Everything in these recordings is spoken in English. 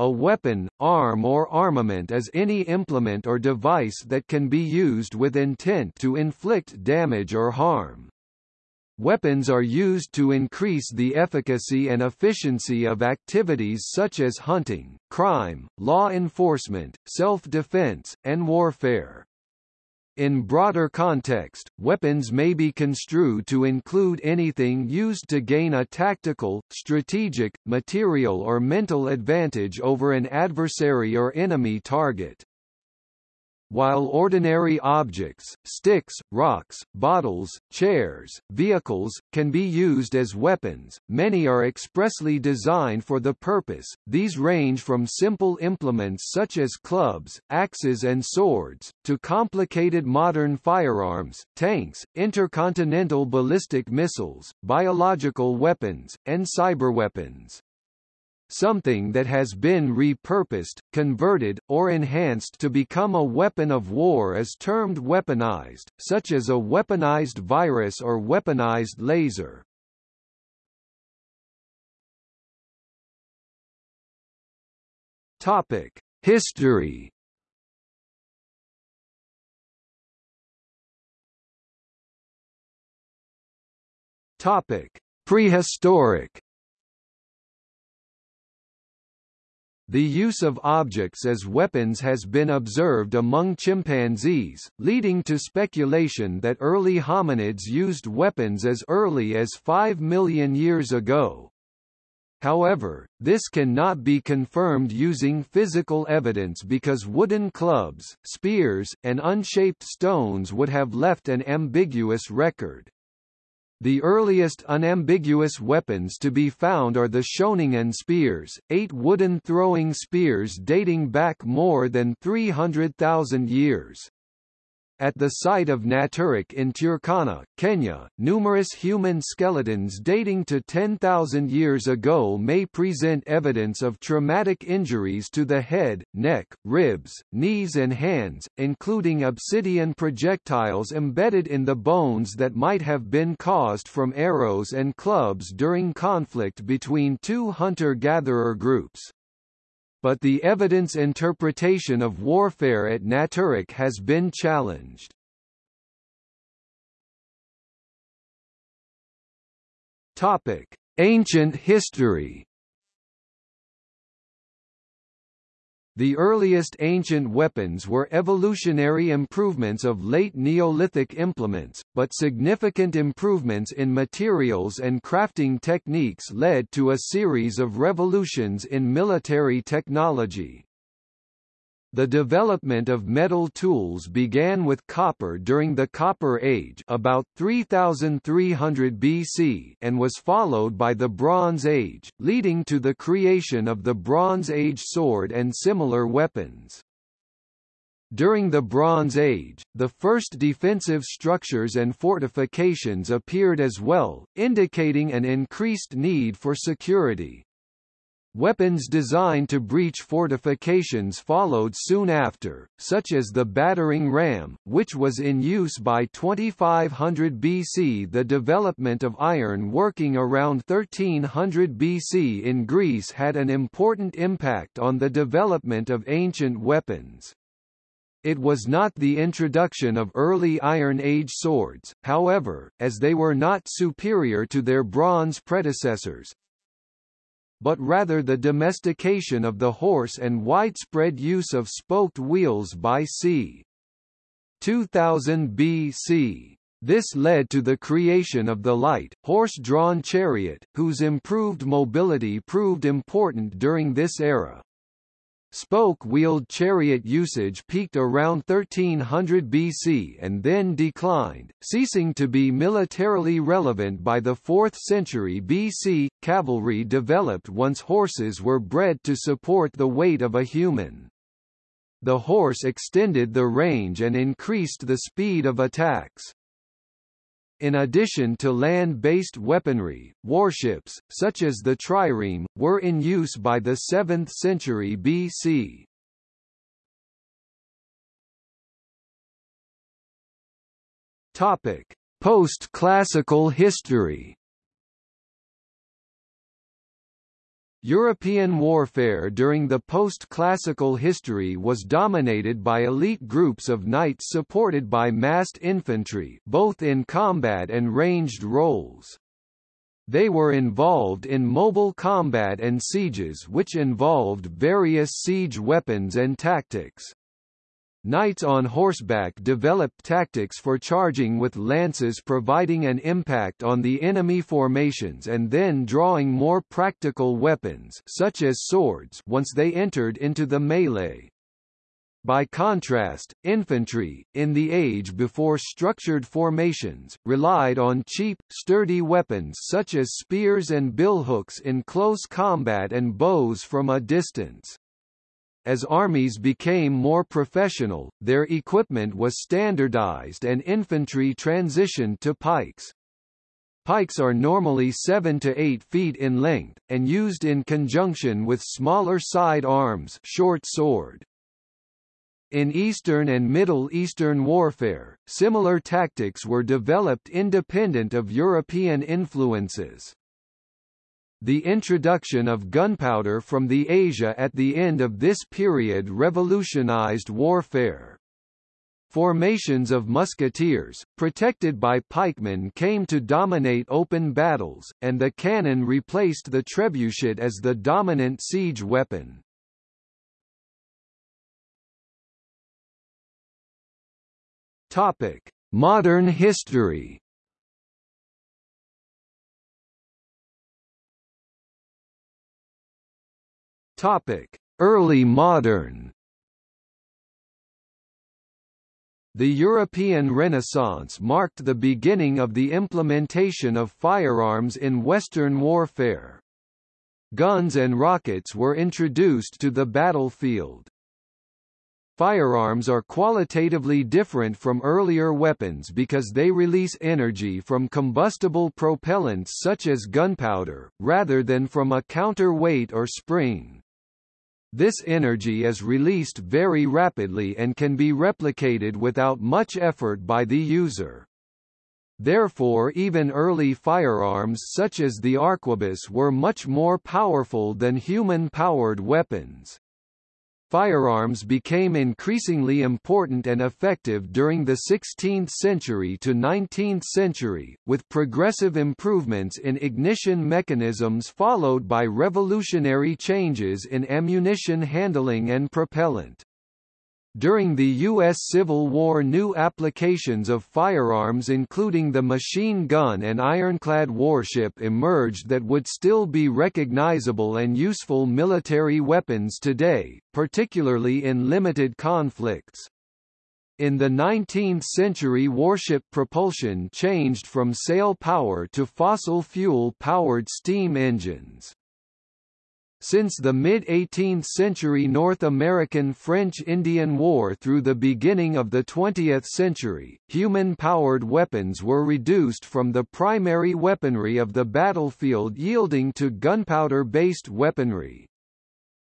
A weapon, arm or armament is any implement or device that can be used with intent to inflict damage or harm. Weapons are used to increase the efficacy and efficiency of activities such as hunting, crime, law enforcement, self-defense, and warfare. In broader context, weapons may be construed to include anything used to gain a tactical, strategic, material or mental advantage over an adversary or enemy target. While ordinary objects, sticks, rocks, bottles, chairs, vehicles, can be used as weapons, many are expressly designed for the purpose. These range from simple implements such as clubs, axes and swords, to complicated modern firearms, tanks, intercontinental ballistic missiles, biological weapons, and cyberweapons. Something that has been repurposed, converted, or enhanced to become a weapon of war is termed weaponized, such as a weaponized virus or weaponized laser. Topic: History. Topic: Prehistoric. The use of objects as weapons has been observed among chimpanzees, leading to speculation that early hominids used weapons as early as 5 million years ago. However, this cannot be confirmed using physical evidence because wooden clubs, spears, and unshaped stones would have left an ambiguous record. The earliest unambiguous weapons to be found are the Schoningen spears, eight wooden throwing spears dating back more than 300,000 years. At the site of Nataruk in Turkana, Kenya, numerous human skeletons dating to 10,000 years ago may present evidence of traumatic injuries to the head, neck, ribs, knees and hands, including obsidian projectiles embedded in the bones that might have been caused from arrows and clubs during conflict between two hunter-gatherer groups but the evidence interpretation of warfare at Nataruk has been challenged. Topic: Ancient history The earliest ancient weapons were evolutionary improvements of late Neolithic implements, but significant improvements in materials and crafting techniques led to a series of revolutions in military technology. The development of metal tools began with copper during the Copper Age about 3300 BC and was followed by the Bronze Age, leading to the creation of the Bronze Age sword and similar weapons. During the Bronze Age, the first defensive structures and fortifications appeared as well, indicating an increased need for security. Weapons designed to breach fortifications followed soon after, such as the battering ram, which was in use by 2500 BC. The development of iron working around 1300 BC in Greece had an important impact on the development of ancient weapons. It was not the introduction of early Iron Age swords, however, as they were not superior to their bronze predecessors, but rather the domestication of the horse and widespread use of spoked wheels by c. 2000 BC. This led to the creation of the light, horse-drawn chariot, whose improved mobility proved important during this era. Spoke-wheeled chariot usage peaked around 1300 BC and then declined, ceasing to be militarily relevant by the 4th century BC. Cavalry developed once horses were bred to support the weight of a human. The horse extended the range and increased the speed of attacks. In addition to land-based weaponry, warships, such as the trireme, were in use by the 7th century BC. Post-classical history. European warfare during the post-classical history was dominated by elite groups of knights supported by massed infantry both in combat and ranged roles. They were involved in mobile combat and sieges which involved various siege weapons and tactics. Knights on horseback developed tactics for charging with lances providing an impact on the enemy formations and then drawing more practical weapons such as swords once they entered into the melee. By contrast, infantry, in the age before structured formations, relied on cheap, sturdy weapons such as spears and billhooks in close combat and bows from a distance. As armies became more professional, their equipment was standardized and infantry transitioned to pikes. Pikes are normally 7 to 8 feet in length, and used in conjunction with smaller side arms short sword. In Eastern and Middle Eastern warfare, similar tactics were developed independent of European influences. The introduction of gunpowder from the Asia at the end of this period revolutionized warfare. Formations of musketeers, protected by pikemen came to dominate open battles, and the cannon replaced the trebuchet as the dominant siege weapon. Modern history Topic: Early modern. The European Renaissance marked the beginning of the implementation of firearms in Western warfare. Guns and rockets were introduced to the battlefield. Firearms are qualitatively different from earlier weapons because they release energy from combustible propellants such as gunpowder, rather than from a counterweight or spring. This energy is released very rapidly and can be replicated without much effort by the user. Therefore even early firearms such as the arquebus were much more powerful than human-powered weapons. Firearms became increasingly important and effective during the 16th century to 19th century, with progressive improvements in ignition mechanisms followed by revolutionary changes in ammunition handling and propellant. During the U.S. Civil War new applications of firearms including the machine gun and ironclad warship emerged that would still be recognizable and useful military weapons today, particularly in limited conflicts. In the 19th century warship propulsion changed from sail power to fossil fuel-powered steam engines. Since the mid-18th century North American French-Indian War through the beginning of the 20th century, human-powered weapons were reduced from the primary weaponry of the battlefield yielding to gunpowder-based weaponry.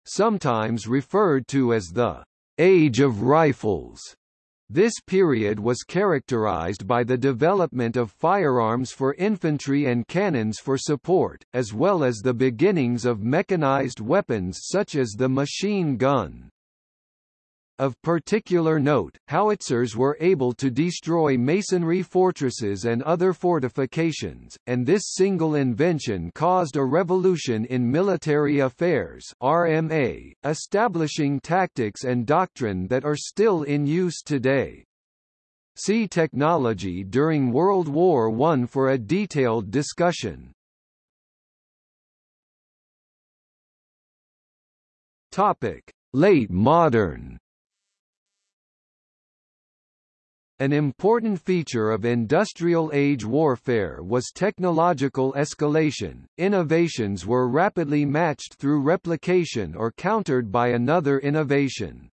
Sometimes referred to as the «Age of Rifles», this period was characterized by the development of firearms for infantry and cannons for support, as well as the beginnings of mechanized weapons such as the machine gun. Of particular note, howitzers were able to destroy masonry fortresses and other fortifications, and this single invention caused a revolution in military affairs RMA, establishing tactics and doctrine that are still in use today. See technology during World War I for a detailed discussion. Topic: Late modern An important feature of industrial age warfare was technological escalation. Innovations were rapidly matched through replication or countered by another innovation.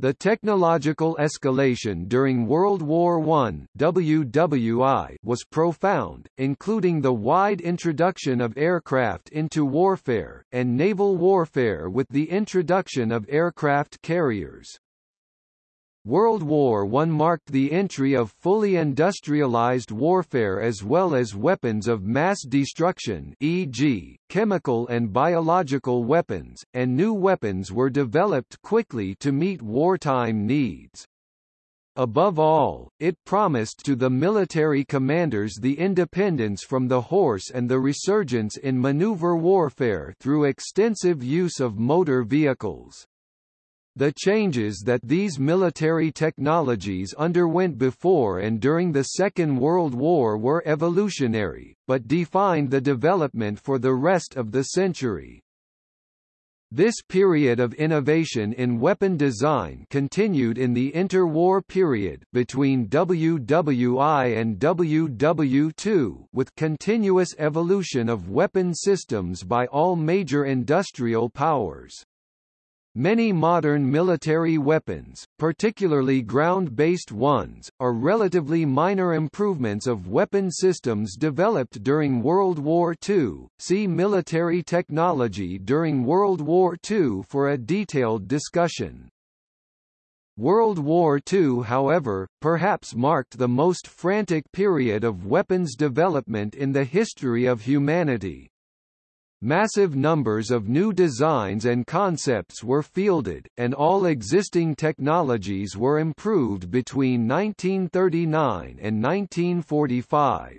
The technological escalation during World War I WWI was profound, including the wide introduction of aircraft into warfare, and naval warfare with the introduction of aircraft carriers. World War I marked the entry of fully industrialized warfare as well as weapons of mass destruction e.g., chemical and biological weapons, and new weapons were developed quickly to meet wartime needs. Above all, it promised to the military commanders the independence from the horse and the resurgence in maneuver warfare through extensive use of motor vehicles. The changes that these military technologies underwent before and during the Second World War were evolutionary, but defined the development for the rest of the century. This period of innovation in weapon design continued in the interwar period between WWI and WW2 with continuous evolution of weapon systems by all major industrial powers. Many modern military weapons, particularly ground-based ones, are relatively minor improvements of weapon systems developed during World War II. See military technology during World War II for a detailed discussion. World War II however, perhaps marked the most frantic period of weapons development in the history of humanity. Massive numbers of new designs and concepts were fielded, and all existing technologies were improved between 1939 and 1945.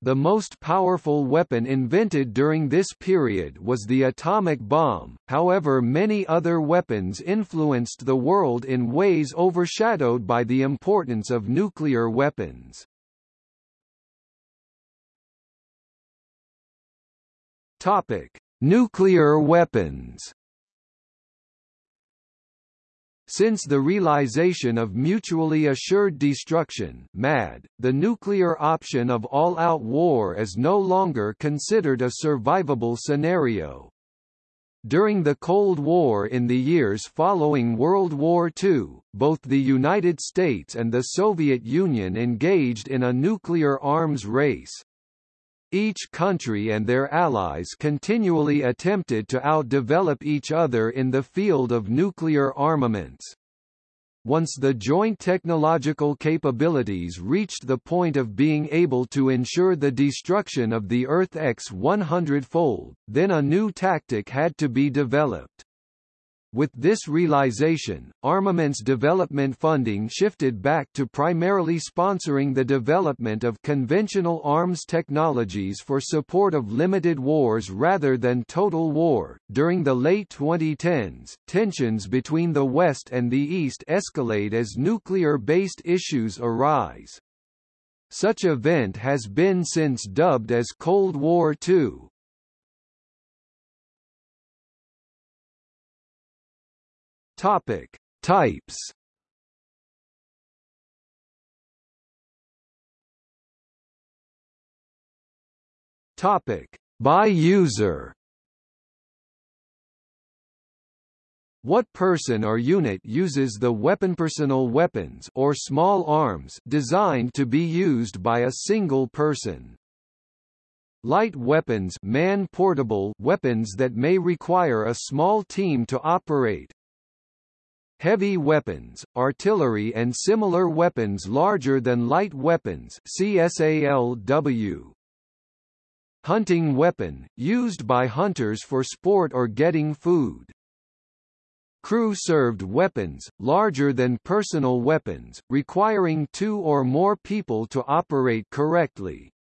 The most powerful weapon invented during this period was the atomic bomb, however many other weapons influenced the world in ways overshadowed by the importance of nuclear weapons. Topic: Nuclear weapons. Since the realization of mutually assured destruction MAD, the nuclear option of all-out war is no longer considered a survivable scenario. During the Cold War in the years following World War II, both the United States and the Soviet Union engaged in a nuclear arms race. Each country and their allies continually attempted to outdevelop each other in the field of nuclear armaments. Once the joint technological capabilities reached the point of being able to ensure the destruction of the Earth X 100-fold, then a new tactic had to be developed. With this realization, armaments development funding shifted back to primarily sponsoring the development of conventional arms technologies for support of limited wars rather than total war. During the late 2010s, tensions between the West and the East escalate as nuclear-based issues arise. Such event has been since dubbed as Cold War II, Topic: Types. Topic: By user. What person or unit uses the weapon personal weapons or small arms designed to be used by a single person? Light weapons man-portable weapons that may require a small team to operate, Heavy weapons, artillery and similar weapons larger than light weapons CSALW. Hunting weapon, used by hunters for sport or getting food. Crew-served weapons, larger than personal weapons, requiring two or more people to operate correctly.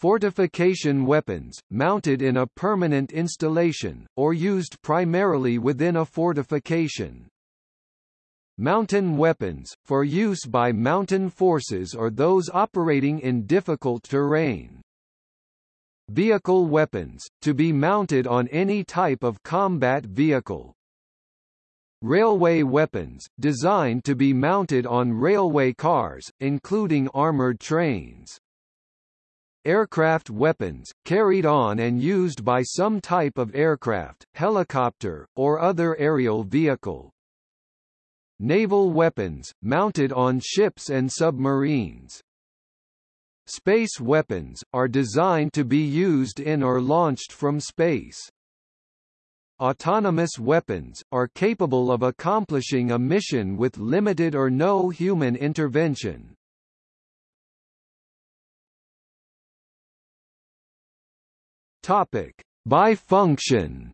Fortification weapons, mounted in a permanent installation, or used primarily within a fortification. Mountain weapons, for use by mountain forces or those operating in difficult terrain. Vehicle weapons, to be mounted on any type of combat vehicle. Railway weapons, designed to be mounted on railway cars, including armored trains. Aircraft weapons, carried on and used by some type of aircraft, helicopter, or other aerial vehicle. Naval weapons, mounted on ships and submarines. Space weapons, are designed to be used in or launched from space. autonomous weapons, are capable of accomplishing a mission with limited or no human intervention. Topic: By function.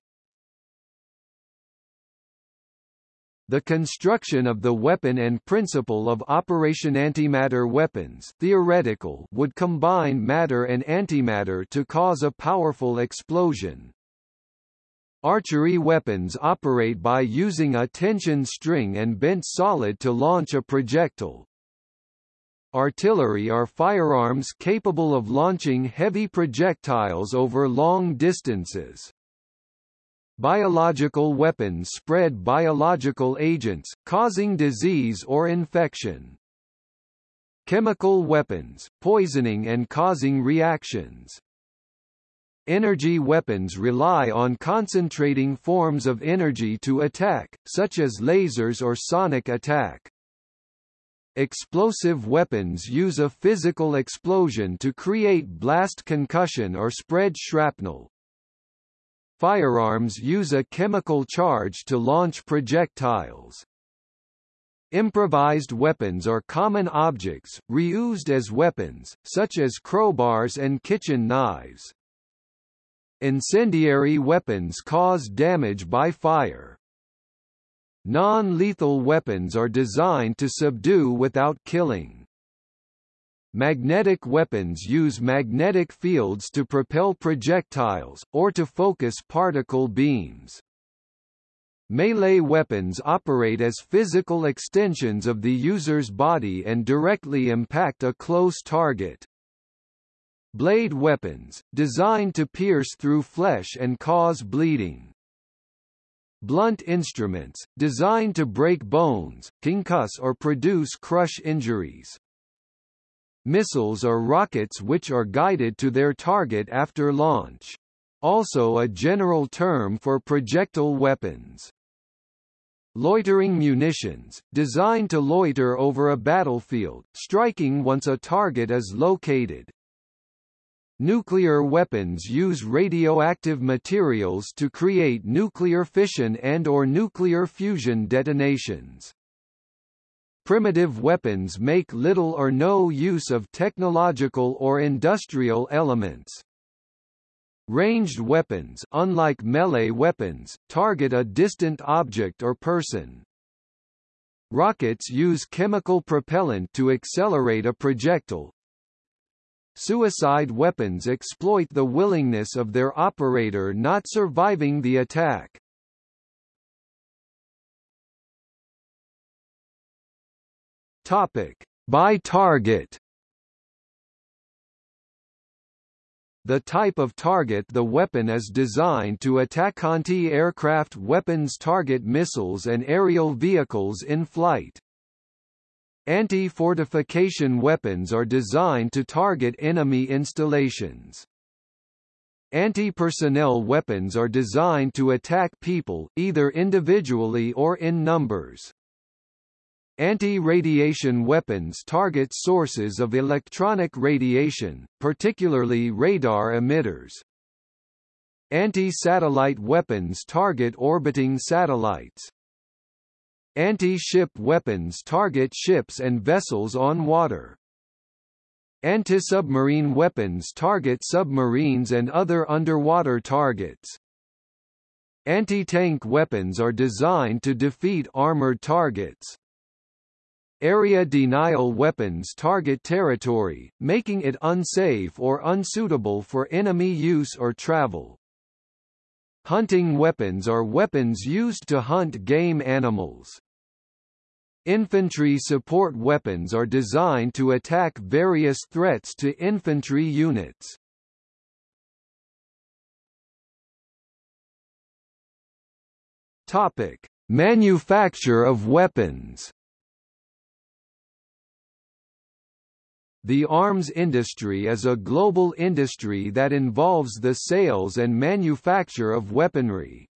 The construction of the weapon and principle of operation antimatter weapons theoretical would combine matter and antimatter to cause a powerful explosion. Archery weapons operate by using a tension string and bent solid to launch a projectile. Artillery are firearms capable of launching heavy projectiles over long distances. Biological weapons spread biological agents, causing disease or infection. Chemical weapons, poisoning and causing reactions. Energy weapons rely on concentrating forms of energy to attack, such as lasers or sonic attack. Explosive weapons use a physical explosion to create blast concussion or spread shrapnel. Firearms use a chemical charge to launch projectiles. Improvised weapons are common objects, reused as weapons, such as crowbars and kitchen knives. Incendiary weapons cause damage by fire. Non-lethal weapons are designed to subdue without killing. Magnetic weapons use magnetic fields to propel projectiles, or to focus particle beams. Melee weapons operate as physical extensions of the user's body and directly impact a close target. Blade weapons, designed to pierce through flesh and cause bleeding. Blunt instruments, designed to break bones, concuss or produce crush injuries. Missiles are rockets which are guided to their target after launch. Also a general term for projectile weapons. Loitering munitions, designed to loiter over a battlefield, striking once a target is located. Nuclear weapons use radioactive materials to create nuclear fission and or nuclear fusion detonations. Primitive weapons make little or no use of technological or industrial elements. Ranged weapons unlike melee weapons, target a distant object or person. Rockets use chemical propellant to accelerate a projectile. Suicide weapons exploit the willingness of their operator not surviving the attack. Topic: By target. The type of target the weapon is designed to attack anti-aircraft weapons target missiles and aerial vehicles in flight. Anti-fortification weapons are designed to target enemy installations. Anti-personnel weapons are designed to attack people, either individually or in numbers. Anti-radiation weapons target sources of electronic radiation, particularly radar emitters. Anti-satellite weapons target orbiting satellites. Anti-ship weapons target ships and vessels on water. Anti-submarine weapons target submarines and other underwater targets. Anti-tank weapons are designed to defeat armored targets. Area denial weapons target territory, making it unsafe or unsuitable for enemy use or travel. Hunting weapons are weapons used to hunt game animals. Infantry support weapons are designed to attack various threats to infantry units. Topic: Manufacture of weapons. The arms industry is a global industry that involves the sales and manufacture of weaponry.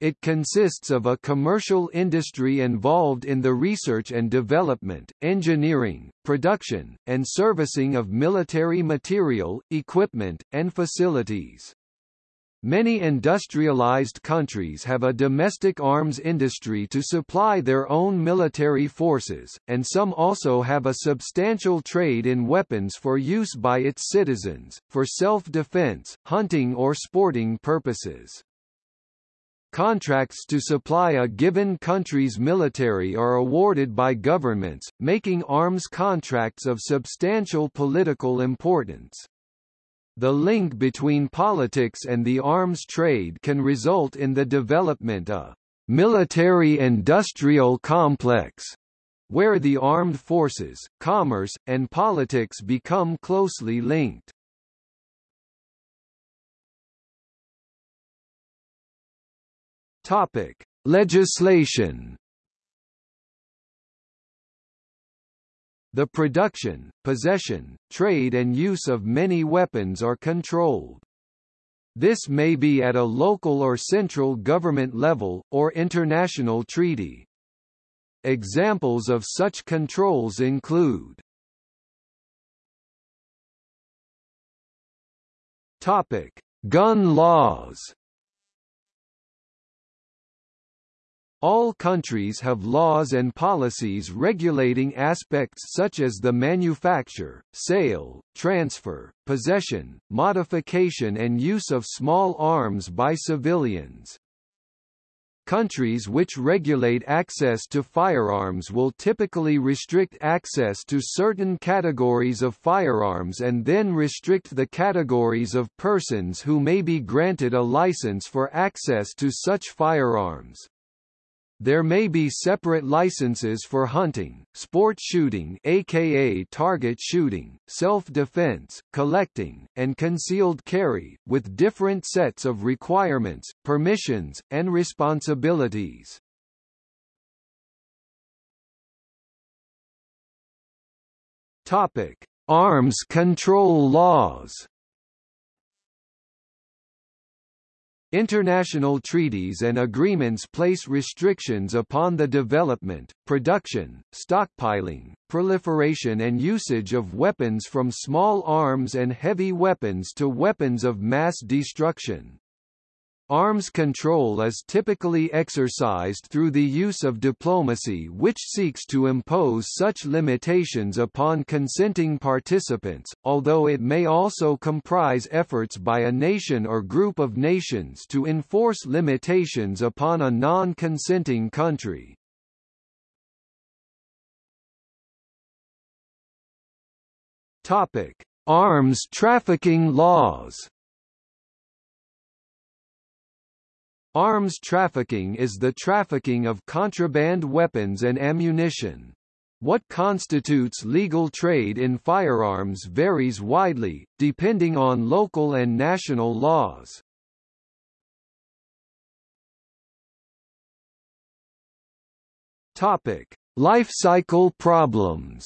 It consists of a commercial industry involved in the research and development, engineering, production, and servicing of military material, equipment, and facilities. Many industrialized countries have a domestic arms industry to supply their own military forces, and some also have a substantial trade in weapons for use by its citizens, for self-defense, hunting or sporting purposes. Contracts to supply a given country's military are awarded by governments, making arms contracts of substantial political importance. The link between politics and the arms trade can result in the development of military-industrial complex, where the armed forces, commerce, and politics become closely linked. Topic: Legislation The production, possession, trade and use of many weapons are controlled. This may be at a local or central government level, or international treaty. Examples of such controls include Topic: Gun laws. All countries have laws and policies regulating aspects such as the manufacture, sale, transfer, possession, modification and use of small arms by civilians. Countries which regulate access to firearms will typically restrict access to certain categories of firearms and then restrict the categories of persons who may be granted a license for access to such firearms. There may be separate licenses for hunting, sport shooting aka target shooting, self-defense, collecting, and concealed carry, with different sets of requirements, permissions, and responsibilities. Topic: Arms control laws. International treaties and agreements place restrictions upon the development, production, stockpiling, proliferation and usage of weapons from small arms and heavy weapons to weapons of mass destruction. Arms control is typically exercised through the use of diplomacy which seeks to impose such limitations upon consenting participants, although it may also comprise efforts by a nation or group of nations to enforce limitations upon a non-consenting country. Arms trafficking laws Arms trafficking is the trafficking of contraband weapons and ammunition. What constitutes legal trade in firearms varies widely, depending on local and national laws. Topic: Life cycle problems.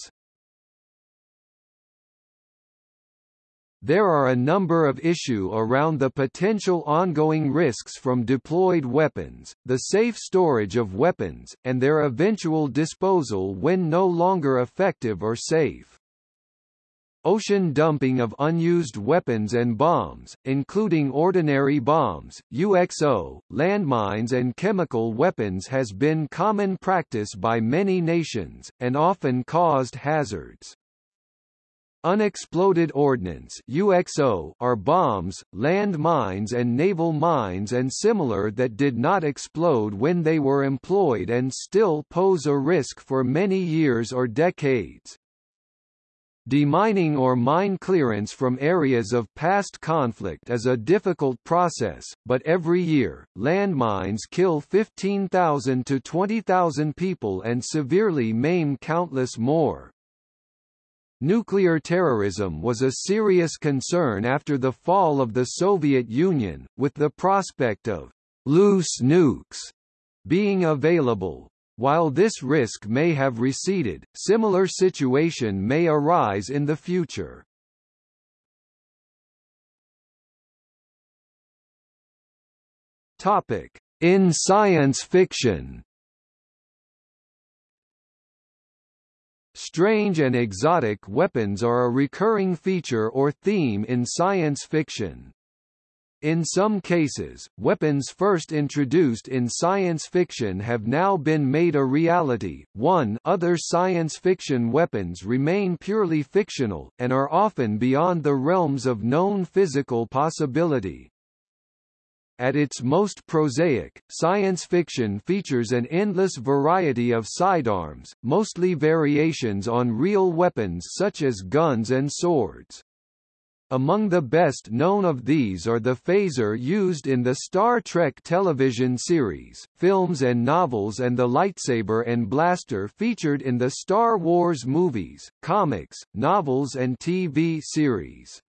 There are a number of issue around the potential ongoing risks from deployed weapons, the safe storage of weapons, and their eventual disposal when no longer effective or safe. Ocean dumping of unused weapons and bombs, including ordinary bombs, UXO, landmines and chemical weapons has been common practice by many nations, and often caused hazards. Unexploded ordnance UXO are bombs, land mines and naval mines and similar that did not explode when they were employed and still pose a risk for many years or decades. Demining or mine clearance from areas of past conflict is a difficult process, but every year, landmines kill 15,000 to 20,000 people and severely maim countless more. Nuclear terrorism was a serious concern after the fall of the Soviet Union, with the prospect of loose nukes being available. While this risk may have receded, similar situation may arise in the future. Topic: In science fiction. Strange and exotic weapons are a recurring feature or theme in science fiction. In some cases, weapons first introduced in science fiction have now been made a reality. 1 Other science fiction weapons remain purely fictional, and are often beyond the realms of known physical possibility. At its most prosaic, science fiction features an endless variety of sidearms, mostly variations on real weapons such as guns and swords. Among the best known of these are the phaser used in the Star Trek television series, films and novels and the lightsaber and blaster featured in the Star Wars movies, comics, novels and TV series.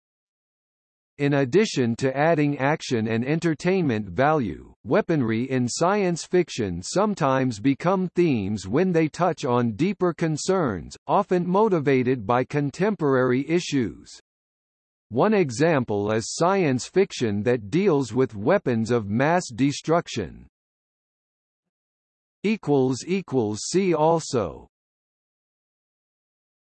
In addition to adding action and entertainment value, weaponry in science fiction sometimes become themes when they touch on deeper concerns, often motivated by contemporary issues. One example is science fiction that deals with weapons of mass destruction. See also